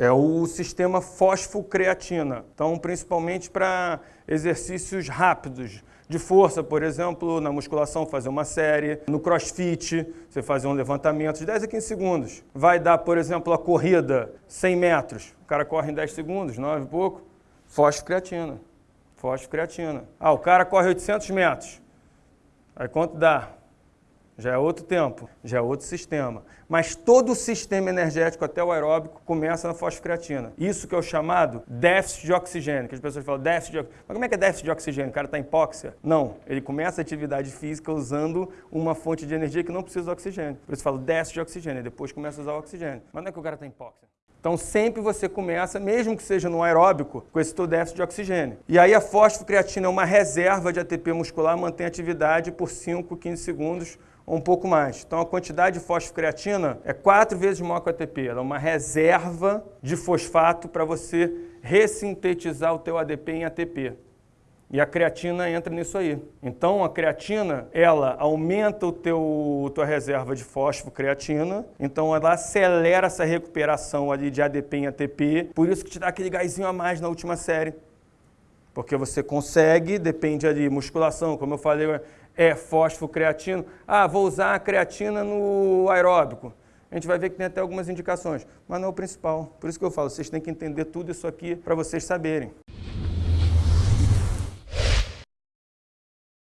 É o sistema fosfocreatina. Então, principalmente para exercícios rápidos, de força, por exemplo, na musculação fazer uma série, no crossfit você fazer um levantamento de 10 a 15 segundos. Vai dar, por exemplo, a corrida 100 metros, o cara corre em 10 segundos, 9 e pouco, fosfocreatina, fosfocreatina. Ah, o cara corre 800 metros, aí quanto dá? Já é outro tempo, já é outro sistema. Mas todo o sistema energético, até o aeróbico, começa na fosfocreatina. Isso que é o chamado déficit de oxigênio, que as pessoas falam déficit de oxigênio. Mas como é que é déficit de oxigênio? O cara está em hipóxia? Não, ele começa a atividade física usando uma fonte de energia que não precisa de oxigênio. Por isso falo déficit de oxigênio, depois começa a usar o oxigênio. Mas não é que o cara está em hipóxia. Então sempre você começa, mesmo que seja no aeróbico, com esse teu déficit de oxigênio. E aí a fosfocreatina é uma reserva de ATP muscular, mantém a atividade por 5, 15 segundos um pouco mais. Então a quantidade de fosfocreatina é quatro vezes maior que o ATP. Ela é uma reserva de fosfato para você ressintetizar o teu ADP em ATP. E a creatina entra nisso aí. Então a creatina, ela aumenta o teu tua reserva de fosfocreatina, então ela acelera essa recuperação ali de ADP em ATP, por isso que te dá aquele gásinho a mais na última série. Porque você consegue, depende ali, musculação, como eu falei, é fosfocreatino. Ah, vou usar a creatina no aeróbico. A gente vai ver que tem até algumas indicações, mas não é o principal. Por isso que eu falo, vocês têm que entender tudo isso aqui para vocês saberem.